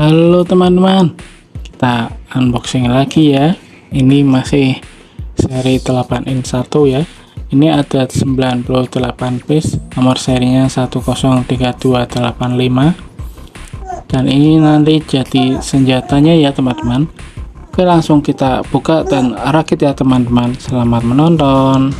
Halo teman-teman. Kita unboxing lagi ya. Ini masih seri 8 in 1 ya. Ini ada 98 piece Nomor serinya 103285 Dan ini nanti jadi senjatanya ya teman-teman. Oke langsung kita buka dan rakit ya teman-teman. Selamat menonton.